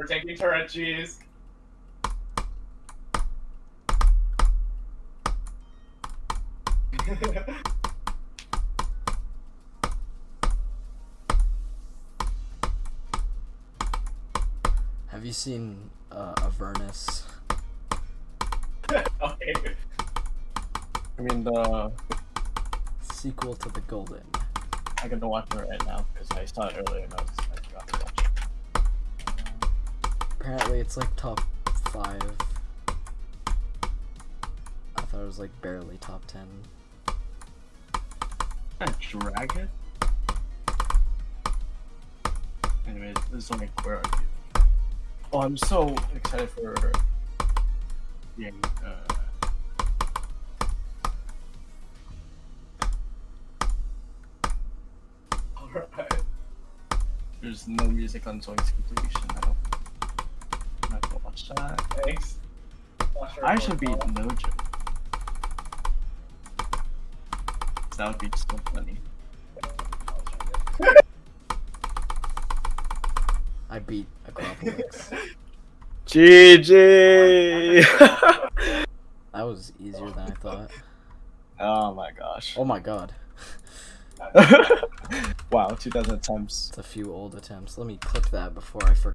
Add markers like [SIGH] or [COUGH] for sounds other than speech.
We're taking turret cheese. Have you seen uh, Avernus? [LAUGHS] okay. I mean, the Sequel to The Golden. I gotta watch it right now because I saw it earlier and I, was, it's like top five. I thought it was like barely top ten. That dragon. Anyways, this is like where are you? Oh, I'm so excited for yeah. Uh, [LAUGHS] there's no music on Zoinks completion. I don't. I'm not gonna watch that. Thanks. Watch our I should be profile. Nojo. That would be so funny. I beat Acropolis. [LAUGHS] GG. [LAUGHS] that was easier than I thought. Oh my gosh. Oh my god. [LAUGHS] wow, 2000 attempts. It's a few old attempts. Let me clip that before I forget.